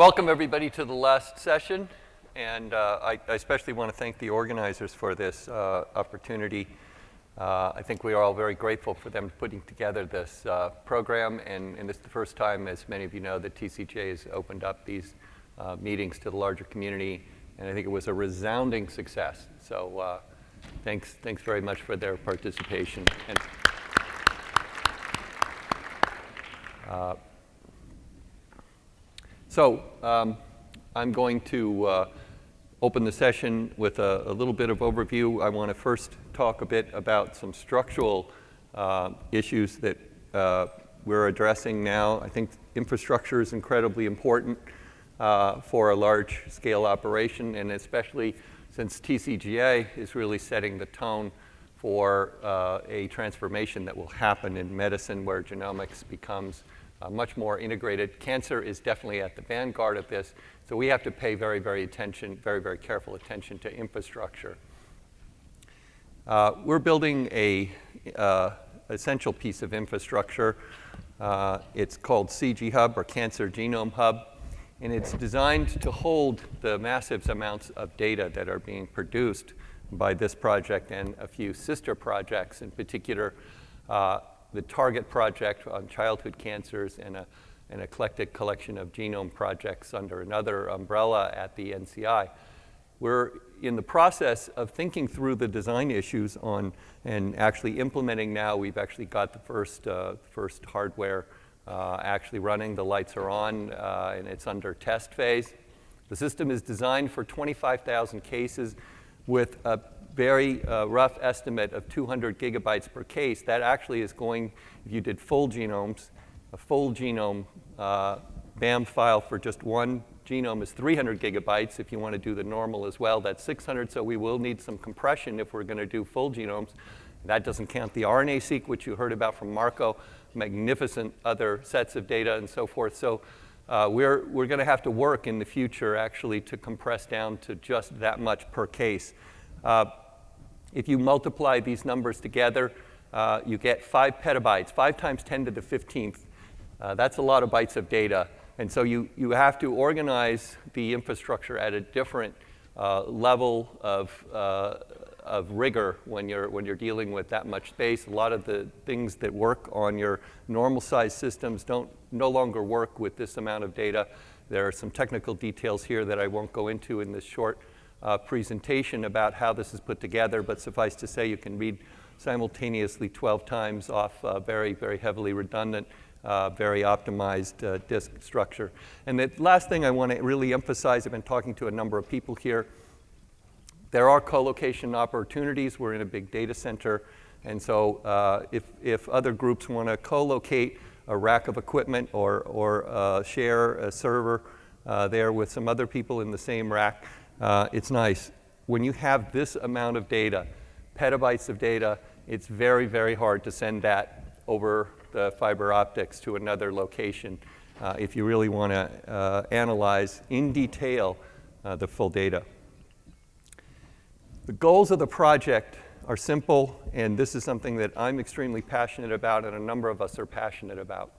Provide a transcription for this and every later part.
Welcome, everybody, to the last session. And uh, I, I especially want to thank the organizers for this uh, opportunity. Uh, I think we are all very grateful for them putting together this uh, program. And, and this is the first time, as many of you know, that TCGA has opened up these uh, meetings to the larger community. And I think it was a resounding success. So uh, thanks, thanks very much for their participation. And, So um, I'm going to uh, open the session with a, a, little bit of overview. I want to first talk a bit about some structural uh, issues that uh, we're addressing now. I think infrastructure is incredibly important uh, for a large-scale operation, and especially since TCGA is really setting the tone for uh, a transformation that will happen in medicine where genomics becomes uh, much more integrated. Cancer is definitely at the vanguard of this, so we have to pay very, very attention, very, very careful attention to infrastructure. Uh, we're building a uh, essential piece of infrastructure. Uh, it's called CG Hub or Cancer Genome Hub, and it's designed to hold the massive amounts of data that are being produced by this project and a few sister projects, in particular uh, the Target project on childhood cancers and a, an eclectic collection of genome projects under another umbrella at the NCI. We're in the process of thinking through the design issues on and actually implementing now. We've actually got the first, uh, first hardware uh, actually running. The lights are on uh, and it's under test phase. The system is designed for 25,000 cases with a very uh, rough estimate of 200 gigabytes per case, that actually is going, if you did full genomes, a full genome uh, BAM file for just one genome is 300 gigabytes. If you want to do the normal as well, that's 600. So we will need some compression if we're going to do full genomes. That doesn't count the RNA-seq, which you heard about from Marco, magnificent other sets of data and so forth. So uh, we're, we're going to have to work in the future actually to compress down to just that much per case. Uh, if you multiply these numbers together, uh, you get five petabytes, five times 10 to the 15th. Uh, that's a lot of bytes of data. And so you, you have to organize the infrastructure at a different uh, level of, uh, of rigor when you're, when you're dealing with that much space. A lot of the things that work on your normal size systems don't no longer work with this amount of data. There are some technical details here that I won't go into in this short uh, presentation about how this is put together, but suffice to say you can read simultaneously 12 times off uh, very, very heavily redundant, uh, very optimized uh, disk structure. And the last thing I want to really emphasize, I've been talking to a number of people here, there are co-location opportunities. We're in a big data center. And so uh, if, if other groups want to co-locate a rack of equipment or, or share a server there with some other people in the same rack, uh, it's nice. When you have this amount of data, petabytes of data, it's very, very hard to send that over the fiber optics to another location uh, if you really want to uh, analyze in detail uh, the full data. The goals of the project are simple, and this is something that I'm extremely passionate about and a number of us are passionate about.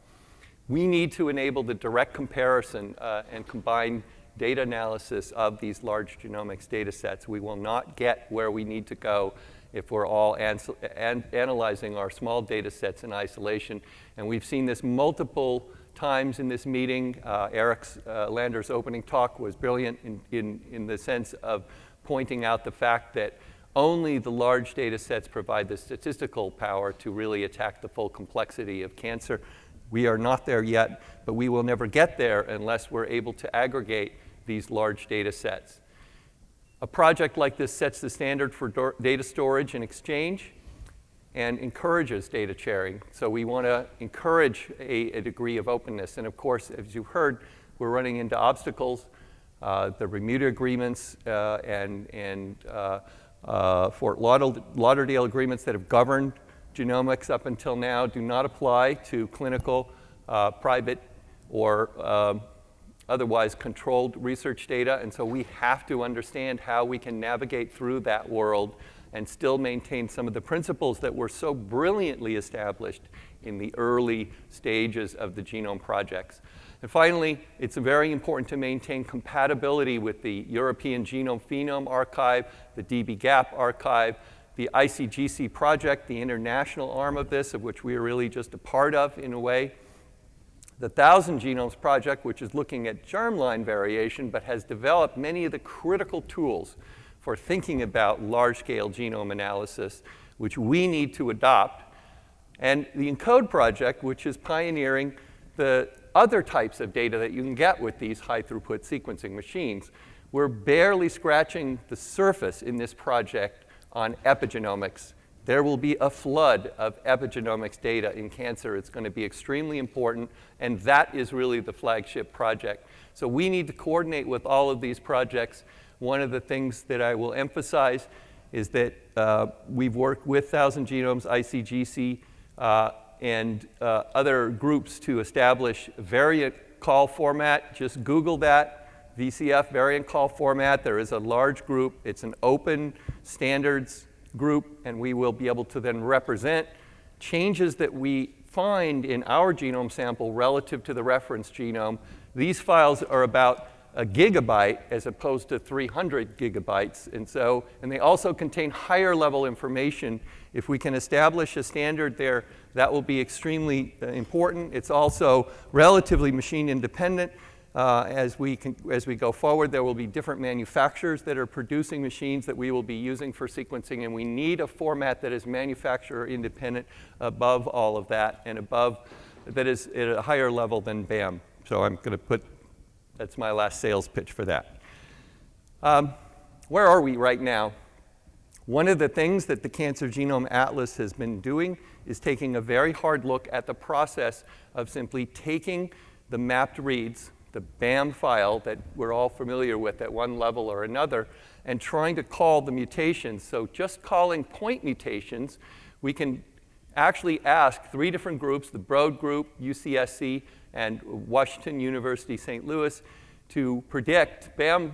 We need to enable the direct comparison uh, and combine data analysis of these large genomics data sets. We will not get where we need to go if we're all an an analyzing our small data sets in isolation. And we've seen this multiple times in this meeting. Uh, Eric uh, Lander's opening talk was brilliant in, in, in the sense of pointing out the fact that only the large data sets provide the statistical power to really attack the full complexity of cancer. We are not there yet, but we will never get there unless we're able to aggregate these large data sets. A project like this sets the standard for data storage and exchange and encourages data sharing. So we want to encourage a, a, degree of openness. And of course, as you've heard, we're running into obstacles. Uh, the Bermuda agreements uh, and, and uh, uh Fort Lauderdale agreements that have governed genomics up until now do not apply to clinical, uh, private, or um, otherwise controlled research data. And so we have to understand how we can navigate through that world and still maintain some of the principles that were so brilliantly established in the early stages of the genome projects. And finally, it's very important to maintain compatibility with the European Genome Phenome Archive, the dbGaP archive, the ICGC project, the international arm of this, of which we are really just a part of in a way. The Thousand Genomes Project, which is looking at germline variation, but has developed many of the critical tools for thinking about large-scale genome analysis, which we need to adopt. And the ENCODE project, which is pioneering the other types of data that you can get with these high-throughput sequencing machines. We're barely scratching the surface in this project on epigenomics. There will be a flood of epigenomics data in cancer. It's going to be extremely important, and that is really the flagship project. So we need to coordinate with all of these projects. One of the things that I will emphasize is that uh, we've worked with Thousand Genomes, ICGC, uh, and uh, other groups to establish variant call format. Just Google that, VCF variant call format. There is a large group. It's an open standards group, and we will be able to then represent changes that we find in our genome sample relative to the reference genome. These files are about a gigabyte as opposed to 300 gigabytes. And so, and they also contain higher level information. If we can establish a standard there, that will be extremely uh, important. It's also relatively machine independent. Uh, as, we can, as we go forward, there will be different manufacturers that are producing machines that we will be using for sequencing, and we need a format that is manufacturer independent above all of that and above, that is at a higher level than BAM. So I'm going to put that's my last sales pitch for that. Um, where are we right now? One of the things that the Cancer Genome Atlas has been doing is taking a very hard look at the process of simply taking the mapped reads, the BAM file that we're all familiar with at one level or another, and trying to call the mutations. So just calling point mutations, we can actually ask three different groups, the Broad group, UCSC, and Washington University St. Louis to predict BAM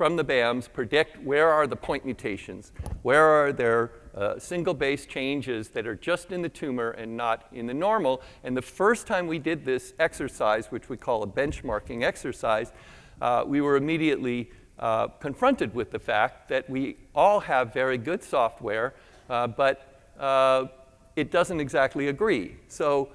from the BAMs, predict where are the point mutations, where are there uh, single base changes that are just in the tumor and not in the normal. And the first time we did this exercise, which we call a benchmarking exercise, uh, we were immediately uh, confronted with the fact that we all have very good software, uh, but uh, it doesn't exactly agree. So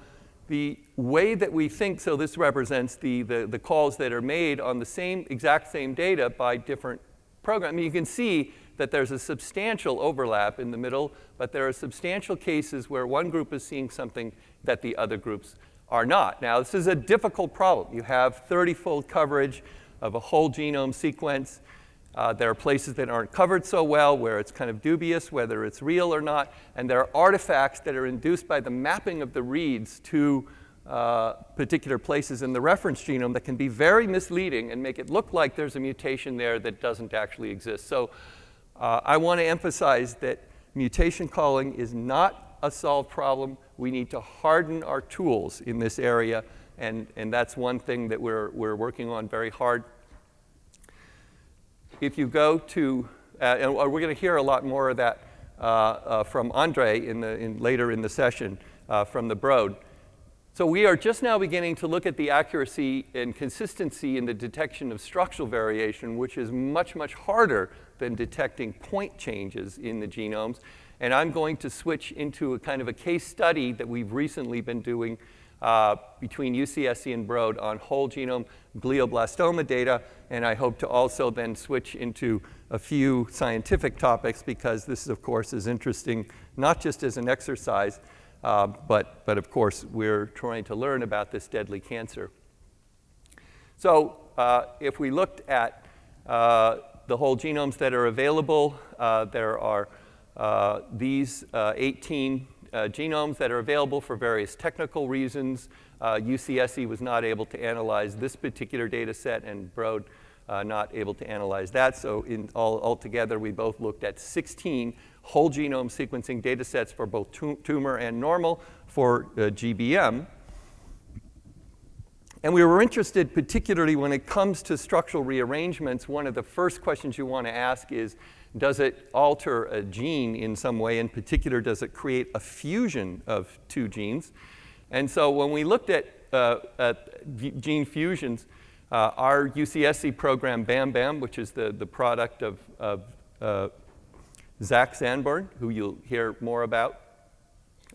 the way that we think, so this represents the, the, the, calls that are made on the same, exact same data by different programs. I mean, you can see that there's a substantial overlap in the middle, but there are substantial cases where one group is seeing something that the other groups are not. Now, this is a difficult problem. You have 30-fold coverage of a whole genome sequence. Uh, there are places that aren't covered so well where it's kind of dubious whether it's real or not. And there are artifacts that are induced by the mapping of the reads to uh, particular places in the reference genome that can be very misleading and make it look like there's a mutation there that doesn't actually exist. So uh, I want to emphasize that mutation calling is not a solved problem. We need to harden our tools in this area. And, and that's one thing that we're, we're working on very hard if you go to, uh, and we're going to hear a lot more of that uh, uh, from Andre in the, in, later in the session uh, from the Broad. So we are just now beginning to look at the accuracy and consistency in the detection of structural variation, which is much, much harder than detecting point changes in the genomes. And I'm going to switch into a kind of a case study that we've recently been doing uh, between UCSC and Broad on whole genome glioblastoma data, and I hope to also then switch into a few scientific topics because this, of course, is interesting not just as an exercise, uh, but, but of course, we're trying to learn about this deadly cancer. So uh, if we looked at uh, the whole genomes that are available, uh, there are uh, these 18 uh, genomes that are available for various technical reasons. Uh, UCSC was not able to analyze this particular data set and Broad uh, not able to analyze that. So in all, altogether, we both looked at 16 whole genome sequencing data sets for both tumor and normal for uh, GBM. And we were interested, particularly when it comes to structural rearrangements, one of the first questions you want to ask is, Does it alter a gene in some way? In particular, does it create a fusion of two genes? And so when we looked at, uh, at gene fusions, uh, our UCSC program, BAM BAM, which is the, the product of, of uh, Zach Sanborn, who you'll hear more about,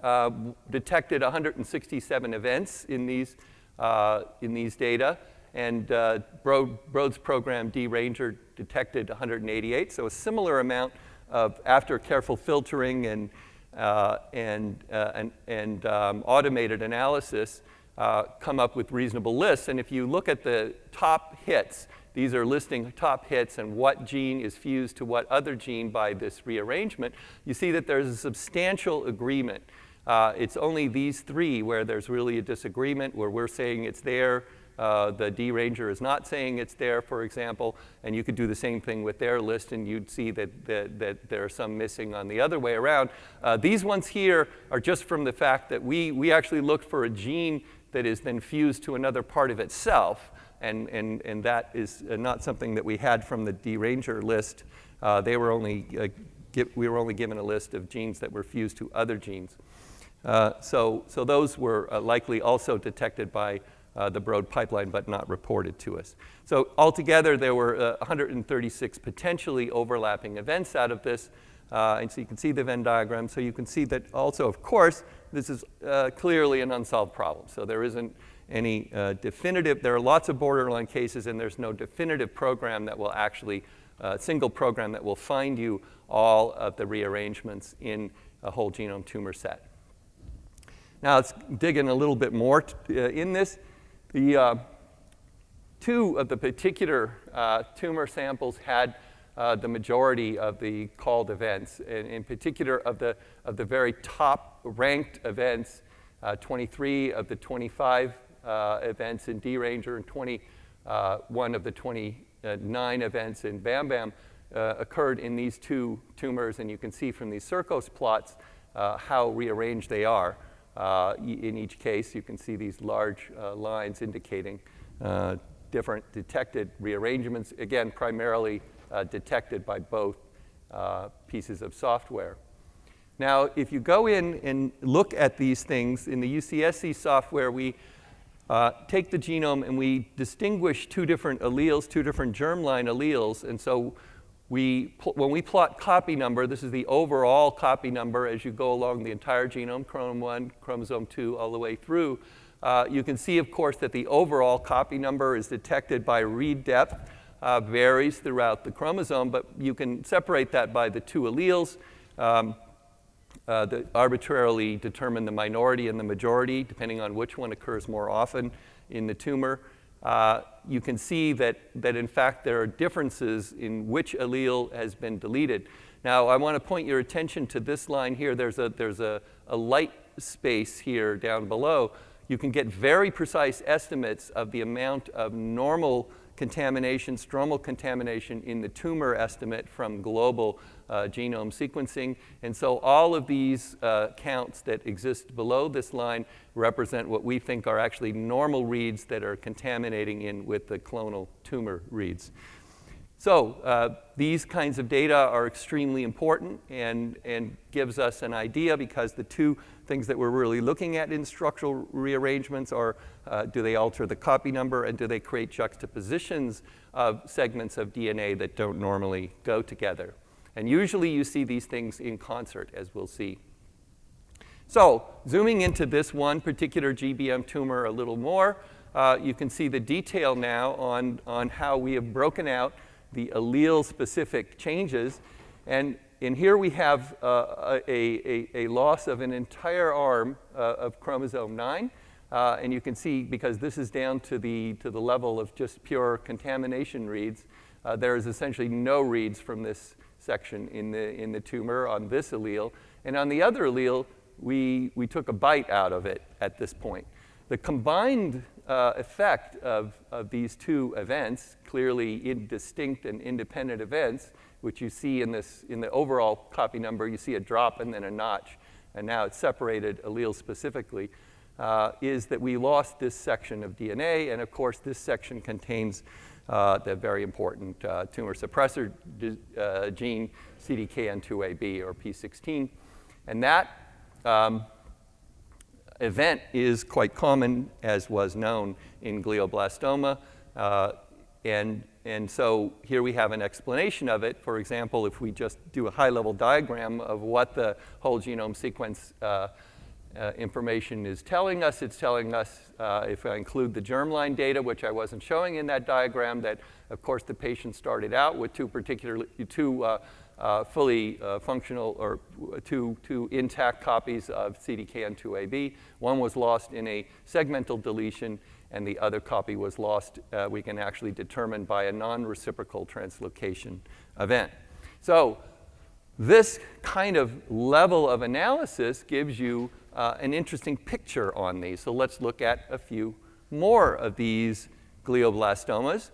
uh, detected 167 events in these, uh, in these data. And uh, Broad's program, dRanger, detected 188. So a similar amount of, after careful filtering and, uh, and, uh, and, and um, automated analysis, uh, come up with reasonable lists. And if you look at the top hits, these are listing top hits and what gene is fused to what other gene by this rearrangement, you see that there's a substantial agreement. Uh, it's only these three where there's really a disagreement, where we're saying it's there, uh, the dRanger is not saying it's there, for example, and you could do the same thing with their list and you'd see that, that, that there are some missing on the other way around. Uh, these ones here are just from the fact that we, we actually looked for a gene that is then fused to another part of itself, and, and, and that is uh, not something that we had from the dRanger list. Uh, they were only, uh, we were only given a list of genes that were fused to other genes. Uh, so, so those were likely also detected by uh, the Broad pipeline, but not reported to us. So altogether, there were 136 potentially overlapping events out of this. Uh, and so you can see the Venn diagram. So you can see that also, of course, this is uh, clearly an unsolved problem. So there isn't any uh, definitive, there are lots of borderline cases and there's no definitive program that will actually, uh, single program that will find you all of the rearrangements in a whole genome tumor set. Now let's dig in a little bit more uh, in this. The uh, two of the particular tumor samples had uh, the majority of the called events, and in particular of the, of the very top ranked events, uh, 23 of the 25 uh, events in dRanger and 21 uh, of the 29 events in BAM BAM uh, occurred in these two tumors, and you can see from these Circos plots uh, how rearranged they are. In each case, you can see these large lines indicating different detected rearrangements, again, primarily uh, detected by both uh, pieces of software. Now, if you go in and look at these things, in the UCSC software, we uh, take the genome and we distinguish two different alleles, two different germline alleles. And so we, when we plot copy number, this is the overall copy number as you go along the entire genome, chromosome 1, chromosome 2, all the way through. Uh, you can see, of course, that the overall copy number is detected by read depth uh, varies throughout the chromosome, but you can separate that by the two alleles um, uh, that arbitrarily determine the minority and the majority, depending on which one occurs more often in the tumor. Uh, you can see that, that, in fact, there are differences in which allele has been deleted. Now, I want to point your attention to this line here. There's a, there's a, a light space here down below. You can get very precise estimates of the amount of normal contamination, stromal contamination in the tumor estimate from global uh, genome sequencing. And so all of these uh, counts that exist below this line represent what we think are actually normal reads that are contaminating in with the clonal tumor reads. So uh, these kinds of data are extremely important and, and gives us an idea because the two things that we're really looking at in structural rearrangements are uh, do they alter the copy number and do they create juxtapositions of segments of DNA that don't normally go together. And usually you see these things in concert, as we'll see. So zooming into this one particular GBM tumor a little more, uh, you can see the detail now on, on how we have broken out the allele-specific changes. And in here we have uh, a, a, a, loss of an entire arm uh, of chromosome 9. Uh, and you can see, because this is down to the, to the level of just pure contamination reads, uh, there is essentially no reads from this section in the, in the tumor on this allele. And on the other allele, we, we took a bite out of it at this point. The combined uh, effect of, of these two events, clearly distinct and independent events, which you see in, this, in the overall copy number, you see a drop and then a notch, and now it's separated allele specifically. uh, is that we lost this section of DNA, and of course, this section contains uh, the very important uh, tumor suppressor uh, gene, CDKN2AB or P16. And that um, event is quite common, as was known in glioblastoma. Uh, and, and so here we have an explanation of it. For example, if we just do a high-level diagram of what the whole genome sequence uh, information is telling us. It's telling us, uh, if I include the germline data, which I wasn't showing in that diagram, that of course the patient started out with two particularly, two uh, uh fully uh, functional or two, two intact copies of CDKN2AB. One was lost in a segmental deletion and the other copy was lost, uh, we can actually determine by a non-reciprocal translocation event. So this kind of level of analysis gives you uh, an interesting picture on these. So let's look at a few more of these glioblastomas.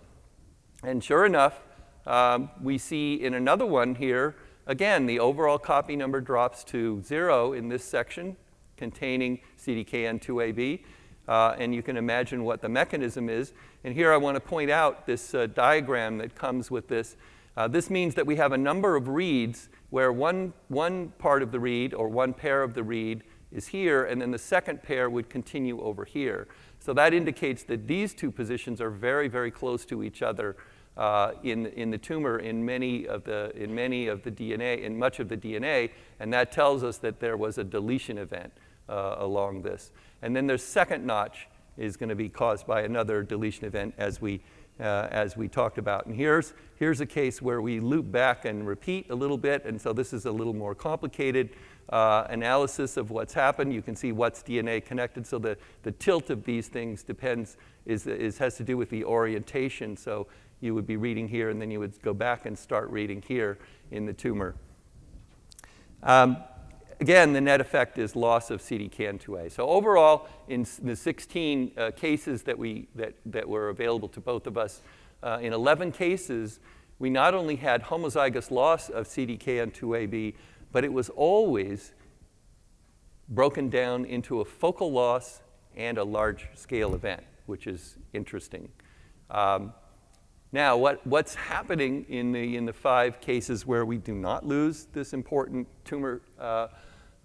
And sure enough, um, we see in another one here, again, the overall copy number drops to zero in this section containing CDKN2AB. Uh, and you can imagine what the mechanism is. And here I want to point out this uh, diagram that comes with this. Uh, this means that we have a number of reads where one, one part of the read or one pair of the read is here, and then the second pair would continue over here. So that indicates that these two positions are very, very close to each other uh, in, in the tumor in many, of the, in many of the DNA, in much of the DNA, and that tells us that there was a deletion event uh, along this. And then the second notch is going to be caused by another deletion event as we, uh, as we talked about. And here's, here's a case where we loop back and repeat a little bit, and so this is a little more complicated uh, analysis of what's happened. You can see what's DNA connected. So the, the tilt of these things depends, is, is, has to do with the orientation. So you would be reading here, and then you would go back and start reading here in the tumor. Um, again, the net effect is loss of CDKN2A. So overall, in the 16 uh, cases that, we, that, that were available to both of us, uh, in 11 cases, we not only had homozygous loss of CDKN2AB, but it was always broken down into a focal loss and a large scale event, which is interesting. Um, now, what, what's happening in the, in the five cases where we do not lose this important tumor uh,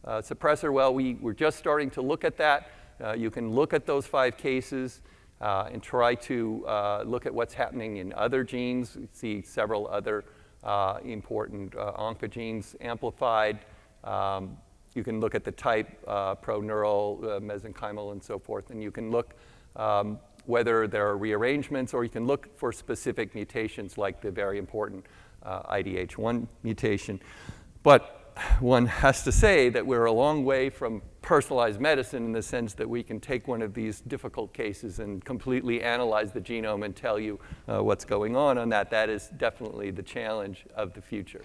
uh, suppressor? Well, we, we're just starting to look at that. Uh, you can look at those five cases uh, and try to uh, look at what's happening in other genes. We see several other uh, important uh, oncogenes amplified. Um, you can look at the type, uh, proneural, uh, mesenchymal, and so forth, and you can look um, whether there are rearrangements, or you can look for specific mutations like the very important uh, IDH1 mutation. But one has to say that we're a long way from personalized medicine in the sense that we can take one of these difficult cases and completely analyze the genome and tell you uh, what's going on on that. That is definitely the challenge of the future.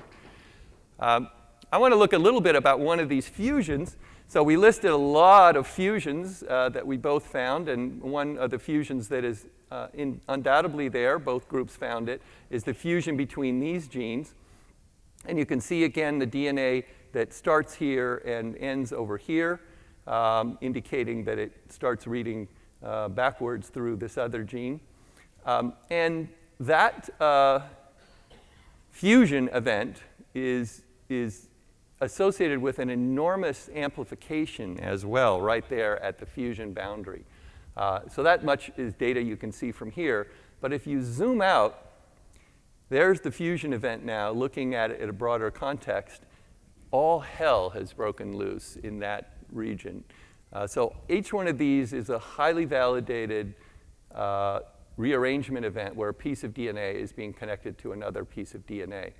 Um, I want to look a little bit about one of these fusions. So we listed a lot of fusions uh, that we both found, and one of the fusions that is uh, in, undoubtedly there, both groups found it, is the fusion between these genes. And you can see again the DNA that starts here and ends over here, um, indicating that it starts reading uh, backwards through this other gene. Um, and that uh, fusion event is, is associated with an enormous amplification as well, right there at the fusion boundary. Uh, so that much is data you can see from here. But if you zoom out, there's the fusion event now, looking at it in a broader context. All hell has broken loose in that region. Uh, so each one of these is a highly validated uh, rearrangement event where a piece of DNA is being connected to another piece of DNA.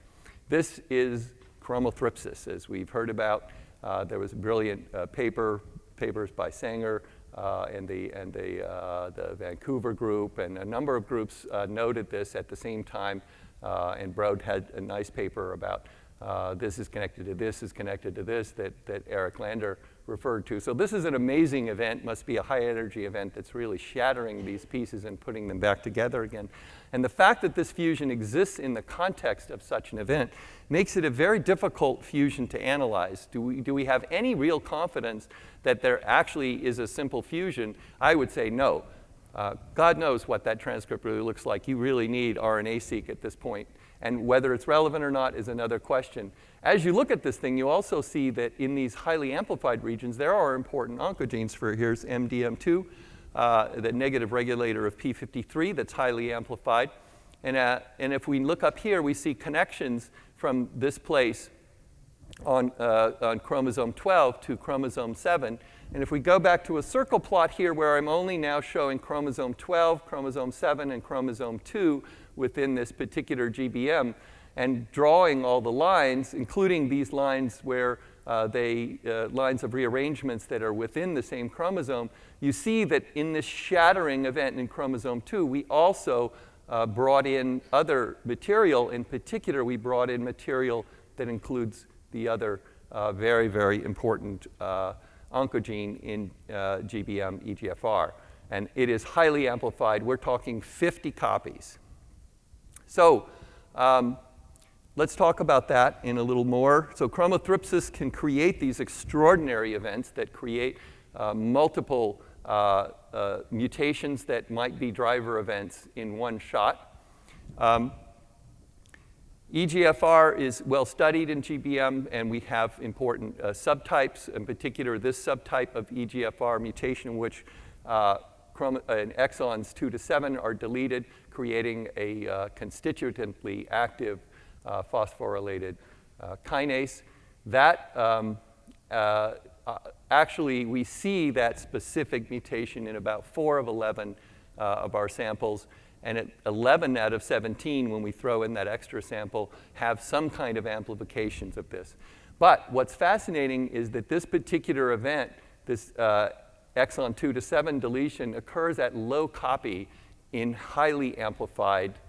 This is chromothripsis, as we've heard about. Uh, there was a brilliant uh, paper, papers by Sanger uh, and, the, and the, uh, the Vancouver group, and a number of groups noted this at the same time and Broad had a nice paper about uh, this is connected to this is connected to this that, that Eric Lander referred to. So this is an amazing event, must be a high energy event that's really shattering these pieces and putting them back together again. And the fact that this fusion exists in the context of such an event makes it a very difficult fusion to analyze. Do we, do we have any real confidence that there actually is a simple fusion? I would say no. Uh, God knows what that transcript really looks like. You really need RNA-seq at this point. And whether it's relevant or not is another question. As you look at this thing, you also see that in these highly amplified regions, there are important oncogenes for, here's MDM2, uh, the negative regulator of P53 that's highly amplified. And, uh, and if we look up here, we see connections from this place on, uh, on chromosome 12 to chromosome 7. And if we go back to a circle plot here where I'm only now showing chromosome 12, chromosome 7, and chromosome 2 within this particular GBM, and drawing all the lines, including these lines where uh, they, uh, lines of rearrangements that are within the same chromosome, you see that in this shattering event in chromosome 2, we also uh, brought in other material. In particular, we brought in material that includes the other uh, very, very important uh, oncogene in uh, GBM EGFR. And it is highly amplified. We're talking 50 copies. So um, let's talk about that in a little more. So chromothripsis can create these extraordinary events that create uh, multiple uh, uh, mutations that might be driver events in one shot. Um, EGFR is well studied in GBM, and we have important uh, subtypes, in particular this subtype of EGFR mutation, in which uh, exons 2 to 7 are deleted, creating a uh, constitutively active uh, phosphorylated uh, kinase. That um, uh, actually, we see that specific mutation in about 4 of 11 of our samples. And at 11 out of 17, when we throw in that extra sample, have some kind of amplifications of this. But what's fascinating is that this particular event, this uh, exon 2 to 7 deletion, occurs at low copy in highly amplified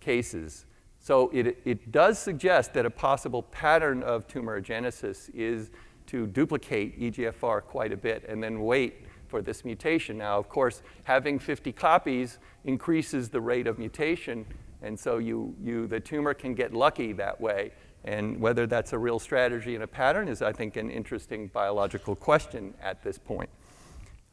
cases. So it, it does suggest that a possible pattern of tumorigenesis is to duplicate EGFR quite a bit and then wait for this mutation. Now, of course, having 50 copies increases the rate of mutation, and so you, you, the tumor can get lucky that way. And whether that's a real strategy and a pattern is, I think, an interesting biological question at this point.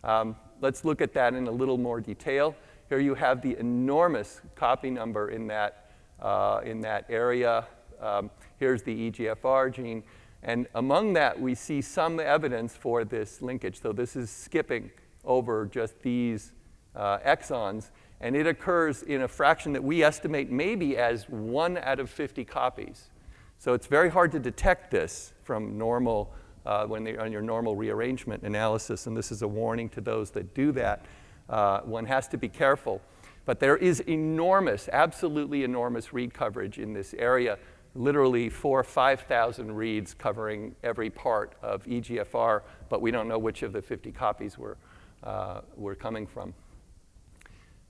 Um, let's look at that in a little more detail. Here you have the enormous copy number in that, uh, in that area. Um, here's the EGFR gene. And among that, we see some evidence for this linkage. So this is skipping over just these uh, exons. And it occurs in a fraction that we estimate maybe as one out of 50 copies. So it's very hard to detect this from normal, uh, when they're on your normal rearrangement analysis. And this is a warning to those that do that. Uh, one has to be careful. But there is enormous, absolutely enormous read coverage in this area literally four or 5,000 reads covering every part of EGFR, but we don't know which of the 50 copies were, uh, were coming from.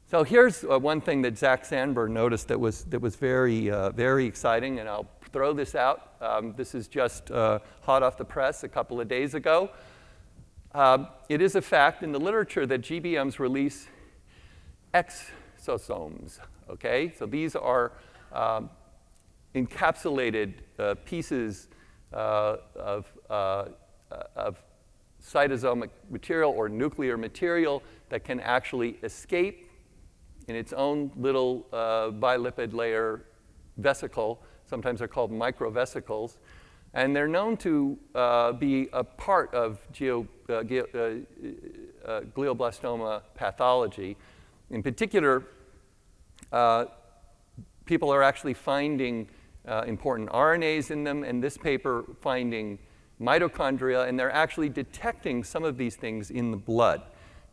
So here's uh, one thing that Zach Sanborn noticed that was, that was very, uh, very exciting, and I'll throw this out. Um, this is just uh, hot off the press a couple of days ago. Um, it is a fact in the literature that GBMs release exosomes, okay? So these are um, encapsulated uh, pieces uh, of, uh, of cytosomic material or nuclear material that can actually escape in its own little uh, bilipid layer vesicle. Sometimes they're called microvesicles. And they're known to uh, be a part of geo, uh, glioblastoma pathology. In particular, people are actually finding uh, important RNAs in them, and this paper finding mitochondria, and they're actually detecting some of these things in the blood.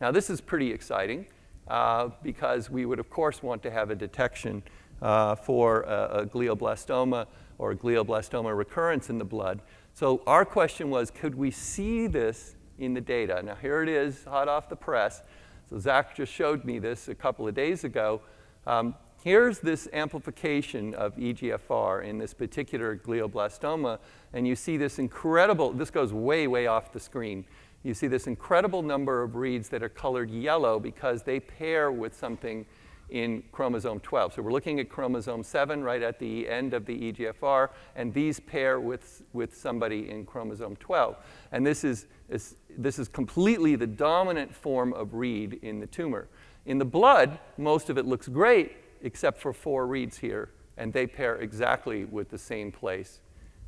Now, this is pretty exciting uh, because we would, of course, want to have a detection uh, for a, a, glioblastoma or a glioblastoma recurrence in the blood. So our question was, could we see this in the data? Now, here it is, hot off the press. So Zach just showed me this a couple of days ago. Um, here's this amplification of EGFR in this particular glioblastoma, and you see this incredible, this goes way, way off the screen. You see this incredible number of reads that are colored yellow because they pair with something in chromosome 12. So we're looking at chromosome 7 right at the end of the EGFR, and these pair with, with somebody in chromosome 12. And this is, is, this is completely the dominant form of read in the tumor. In the blood, most of it looks great, except for four reads here, and they pair exactly with the same place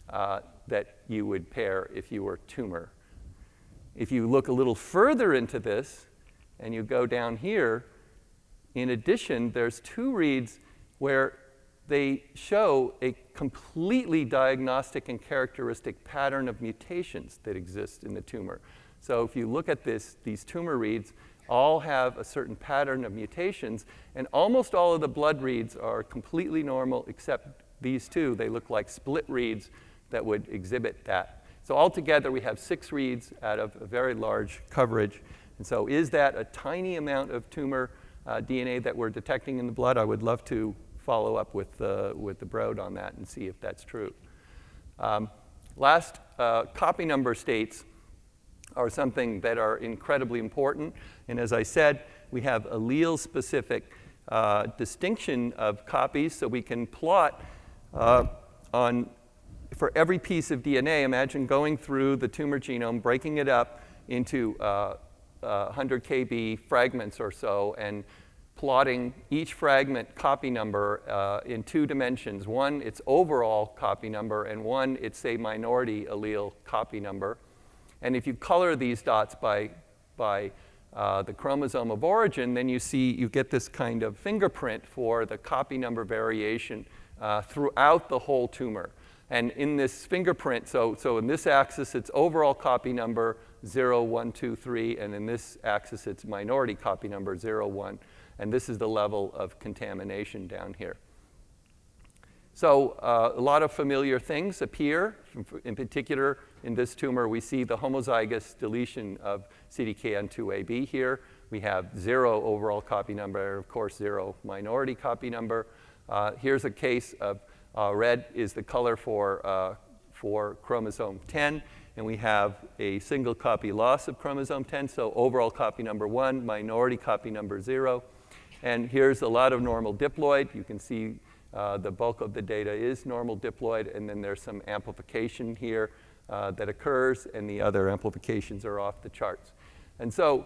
uh, that you would pair if you were tumor. If you look a little further into this, and you go down here, in addition, there's two reads where they show a completely diagnostic and characteristic pattern of mutations that exist in the tumor. So if you look at this, these tumor reads all have a certain pattern of mutations, and almost all of the blood reads are completely normal except these two. They look like split reads that would exhibit that. So altogether, we have six reads out of a very large coverage. And so is that a tiny amount of tumor uh, DNA that we're detecting in the blood. I would love to follow up with, uh, with the Broad on that and see if that's true. Um, last, uh, copy number states are something that are incredibly important. And as I said, we have allele-specific uh, distinction of copies, so we can plot uh, on, for every piece of DNA, imagine going through the tumor genome, breaking it up into uh, 100 kb fragments or so and plotting each fragment copy number uh, in two dimensions. One, its overall copy number, and one, its a minority allele copy number. And if you color these dots by, by uh, the chromosome of origin, then you see you get this kind of fingerprint for the copy number variation uh, throughout the whole tumor. And in this fingerprint, so, so in this axis, it's overall copy number, 0, 1, 2, 3, and in this axis it's minority copy number 0, 1, and this is the level of contamination down here. So uh, a lot of familiar things appear. In particular, in this tumor, we see the homozygous deletion of CDKN2AB here. We have zero overall copy number, of course, zero minority copy number. Uh, here's a case of uh, red is the color for, uh, for chromosome 10 and we have a single copy loss of chromosome 10, so overall copy number one, minority copy number zero. And here's a lot of normal diploid. You can see uh, the bulk of the data is normal diploid, and then there's some amplification here uh, that occurs, and the other amplifications are off the charts. And so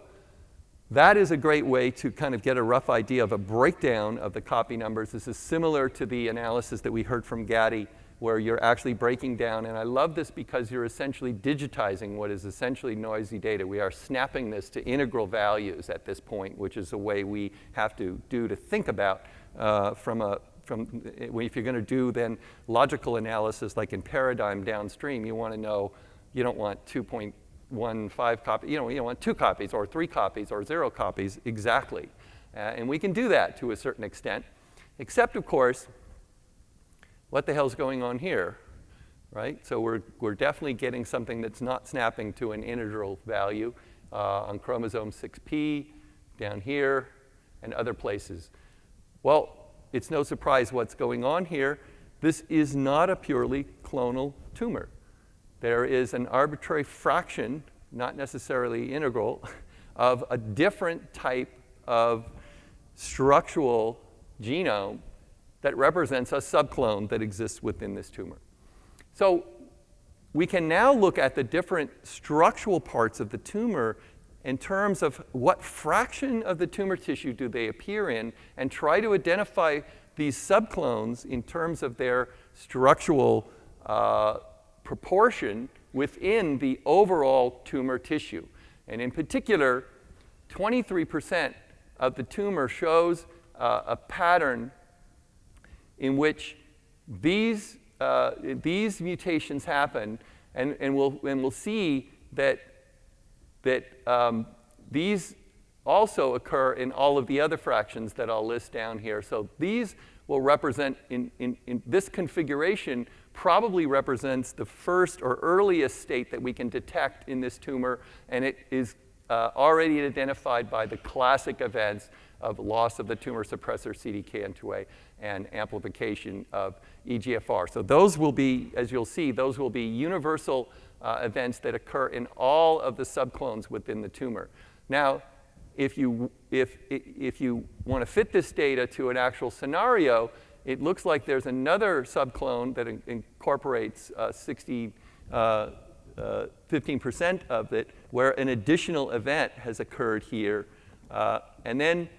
that is a great way to kind of get a rough idea of a breakdown of the copy numbers. This is similar to the analysis that we heard from Gadi where you're actually breaking down. And I love this because you're essentially digitizing what is essentially noisy data. We are snapping this to integral values at this point, which is a way we have to do to think about uh, from a from if you're going to do then logical analysis like in paradigm downstream, you want to know you don't want 2.15 copies, you know, you don't want two copies or three copies or zero copies exactly. Uh, and we can do that to a certain extent, except of course what the hell's going on here? Right? So we're, we're definitely getting something that's not snapping to an integral value uh, on chromosome 6p, down here, and other places. Well, it's no surprise what's going on here. This is not a purely clonal tumor. There is an arbitrary fraction, not necessarily integral, of a different type of structural genome that represents a subclone that exists within this tumor. So we can now look at the different structural parts of the tumor in terms of what fraction of the tumor tissue do they appear in and try to identify these subclones in terms of their structural uh, proportion within the overall tumor tissue. And in particular, 23% of the tumor shows uh, a pattern in which these, uh, these mutations happen, and, and, we'll, and we'll see that, that um, these also occur in all of the other fractions that I'll list down here. So these will represent, in, in, in this configuration, probably represents the first or earliest state that we can detect in this tumor, and it is uh, already identified by the classic events of loss of the tumor suppressor CDKN2A and amplification of EGFR. So those will be, as you'll see, those will be universal uh, events that occur in all of the subclones within the tumor. Now, if you, if, if you want to fit this data to an actual scenario, it looks like there's another subclone that in incorporates uh, 60, uh, 15% uh, of it, where an additional event has occurred here. Uh, and then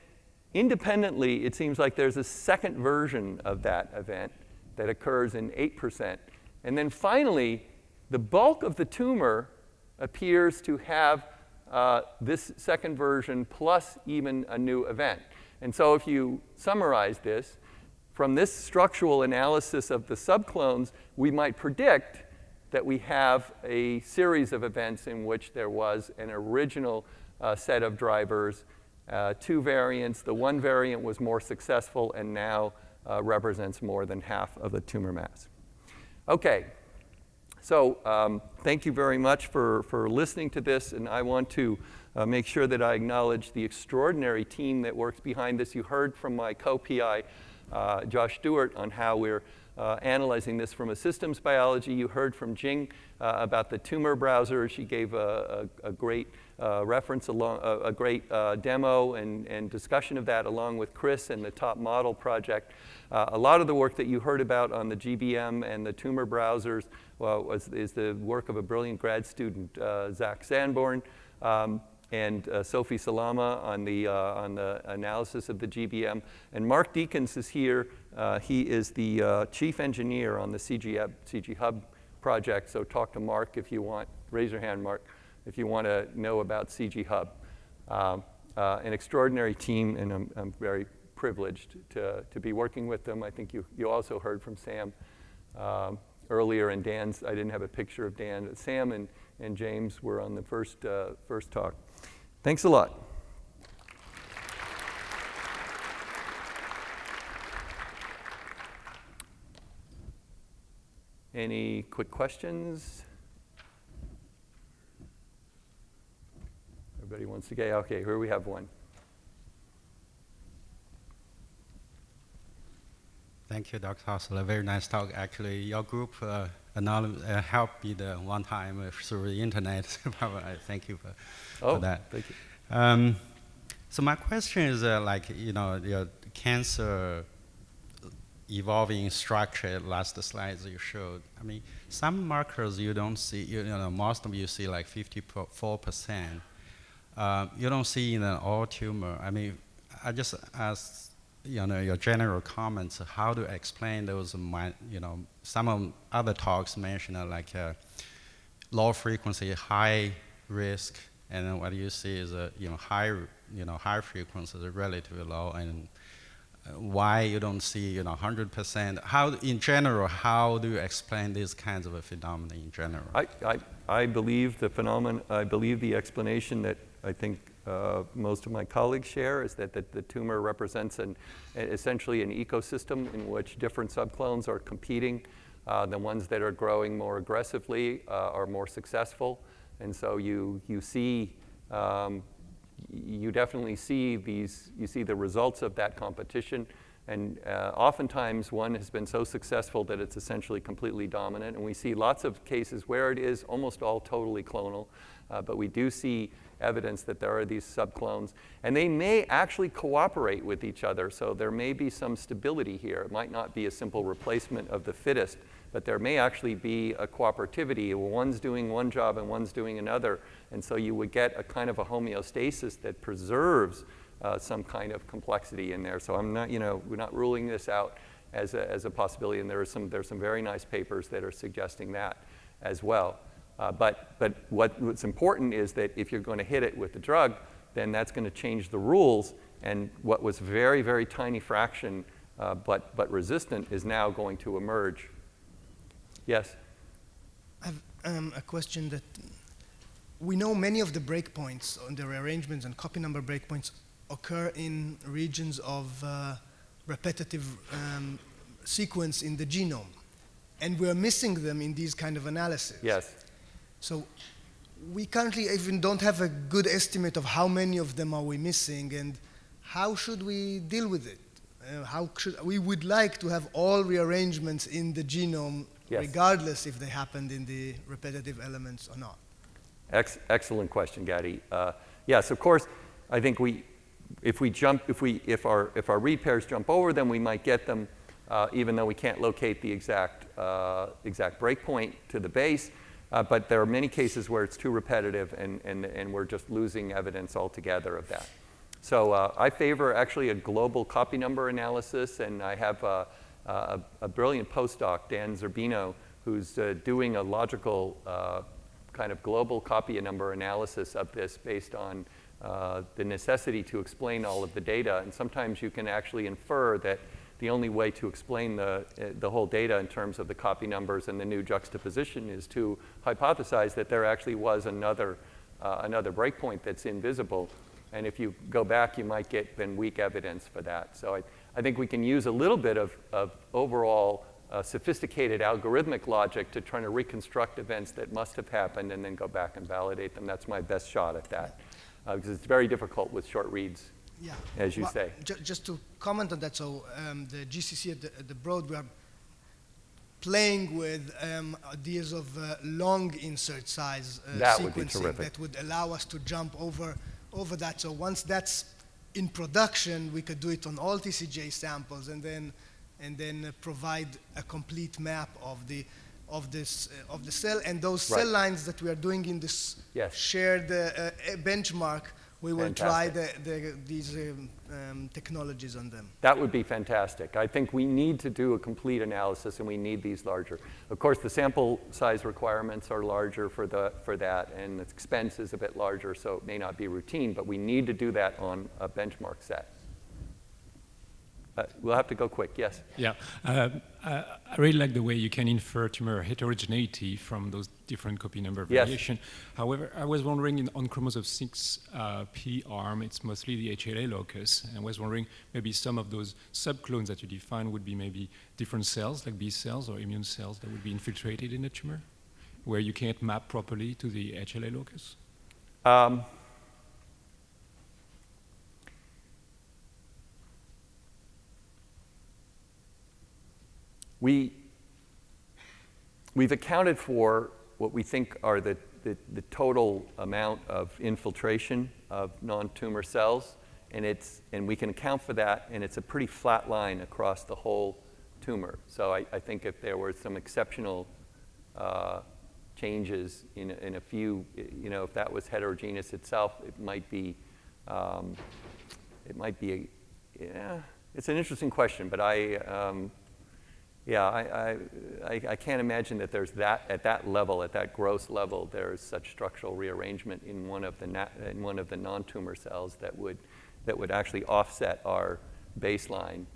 independently, it seems like there's a second version of that event that occurs in 8%. And then finally, the bulk of the tumor appears to have uh, this second version plus even a new event. And so if you summarize this, from this structural analysis of the subclones, we might predict that we have a series of events in which there was an original uh, set of drivers, uh, two variants. The one variant was more successful and now uh, represents more than half of the tumor mass. Okay, so um, thank you very much for, for listening to this, and I want to uh, make sure that I acknowledge the extraordinary team that works behind this. You heard from my co-PI, uh, Josh Stuart, on how we're uh, analyzing this from a systems biology. You heard from Jing uh, about the tumor browser. She gave a, a, a great uh, reference, along, a, a great uh, demo and, and discussion of that along with Chris and the top model project. Uh, a lot of the work that you heard about on the GBM and the tumor browsers well, was, is the work of a brilliant grad student, uh, Zach Sanborn. Um, and uh, Sofie Salama on the, uh, on the analysis of the GBM. And Mark Diekhans is here. Uh, he is the uh, chief engineer on the CG CG Hub project, so talk to Mark if you want. Raise your hand, Mark, if you want to know about CG Hub. Um, uh, an extraordinary team, and I'm, I'm, very privileged to, to be working with them. I think you, you also heard from Sam um, earlier, and Dan's, I didn't have a picture of Dan. Sam and, and James were on the first, uh, first talk. Thanks a lot. Any quick questions? Everybody wants to get, okay, here we have one. Thank you, Dr. Haussler. Very nice talk. Actually, your group uh, uh, helped me the one time uh, through the internet. thank you for, oh, for that. Thank you. Um, so my question is uh, like, you know, your cancer evolving structure, last slides you showed. I mean, some markers you don't see, you, know, most of you see like 54%. Uh, you don't see in an all tumor. I mean, I just ask, you know, your general comments, how to explain those, you know, some of other talks mentioned uh, like uh, low frequency, high risk, and then what you see is a, you know, high, you know, high frequency is relatively low, and why you don't see you know 100%? How in general, how do you explain these kinds of a phenomena in general? I, I, I believe the phenomenon, I believe the explanation that I think uh, most of my colleagues share is that, that the tumor represents an, essentially an ecosystem in which different subclones are competing. Uh, the ones that are growing more aggressively uh, are more successful. And so you, you see um, you definitely see these, you see the results of that competition. And uh, oftentimes one has been so successful that it's essentially completely dominant. And we see lots of cases where it is almost all totally clonal. Uh, but we do see evidence that there are these subclones. And they may actually cooperate with each other. So there may be some stability here. It might not be a simple replacement of the fittest, but there may actually be a cooperativity. One's doing one job and one's doing another. And so you would get a kind of a homeostasis that preserves uh, some kind of complexity in there. So I'm not, you know, we're not ruling this out as a, as a possibility. And there are some, there's some very nice papers that are suggesting that as well. Uh, but but what, what's important is that if you're going to hit it with the drug, then that's going to change the rules. And what was very, very tiny fraction uh, but, but resistant is now going to emerge Yes? I have um, a question that we know many of the breakpoints on the rearrangements and copy number breakpoints occur in regions of uh, repetitive um, sequence in the genome. And we're missing them in these kind of analysis. Yes. So we currently even don't have a good estimate of how many of them are we missing and how should we deal with it? Uh, how should we would like to have all rearrangements in the genome, Yes. regardless if they happened in the repetitive elements or not. Ex- excellent question, Gadi. Uh, yes, of course. I think we, if we jump, if we, if our, if our read pairs jump over them, we might get them, uh, even though we can't locate the exact, uh, exact breakpoint to the base. Uh, but there are many cases where it's too repetitive, and, and, and we're just losing evidence altogether of that. So uh, I favor actually a global copy number analysis, and I have uh, a, a brilliant postdoc, Dan Zerbino, who's uh, doing a logical uh, kind of global copy number analysis of this based on uh, the necessity to explain all of the data. And sometimes you can actually infer that the only way to explain the, uh, the whole data in terms of the copy numbers and the new juxtaposition is to hypothesize that there actually was another, uh, another breakpoint that's invisible. And if you go back, you might get then weak evidence for that. So I, I think we can use a little bit of, of overall uh, sophisticated algorithmic logic to try to reconstruct events that must have happened and then go back and validate them. That's my best shot at that. Uh, because it's very difficult with short reads, Yeah. as you Well, say. ju- just to comment on that, so um, the GCC at the, at the Broad, we are playing with um, ideas of uh, long insert size uh, That sequencing terrific. that would allow us to jump over over that. So once that's in production, we could do it on all TCGA samples and then and then uh, provide a complete map of the of this uh, of the cell and those cell lines that we are doing in this Yes. shared uh, uh, benchmark. We will try the, the, these um, um, technologies on them. That would be fantastic. I think we need to do a complete analysis and we need these larger. Of course, the sample size requirements are larger for, the, for that and the expense is a bit larger, so it may not be routine, but we need to do that on a benchmark set. Uh, we'll have to go quick, yes. Yeah, um, uh, I really like the way you can infer tumor heterogeneity from those different copy number variation. Yes. However, I was wondering in, on chromosome 6 uh, P arm, it's mostly the HLA locus, and I was wondering maybe some of those subclones that you define would be maybe different cells, like B cells or immune cells that would be infiltrated in the tumor, where you can't map properly to the HLA locus. Um, we, we've accounted for what we think are the, the, the total amount of infiltration of non-tumor cells, and, it's, and we can account for that, and it's a pretty flat line across the whole tumor. So I, I think if there were some exceptional uh, changes in, a- in a few, you know, if that was heterogeneous itself, it might be, um, it might be, a, yeah, it's an interesting question, but I, um, yeah, I, I, I, can't imagine that there's that, at that level, at that gross level, there's such structural rearrangement in one of the, in one of the non-tumor cells that would, that would actually offset our baseline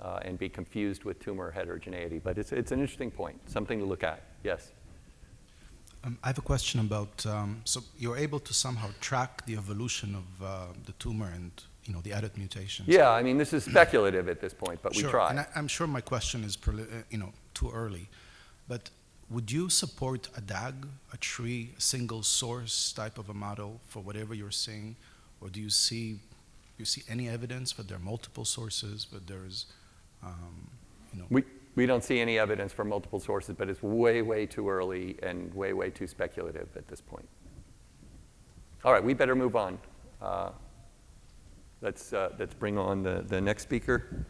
uh, and be confused with tumor heterogeneity. But it's, it's an interesting point, something to look at. Yes. Um, I have a question about, um, so you're able to somehow track the evolution of uh, the tumor and, you know, the edit mutations. Yeah, I mean, this is speculative at this point, but we sure. try. And I, I'm sure my question is, uh, you know, too early, but would you support a DAG, a tree, a single source type of a model for whatever you're seeing, or do you see, you see any evidence that there are multiple sources, but there's, um, you know, We, we don't see any evidence for multiple sources, but it's way, way too early and way, way too speculative at this point. All right, we better move on. Uh, let's, uh, let's bring on the, the next speaker.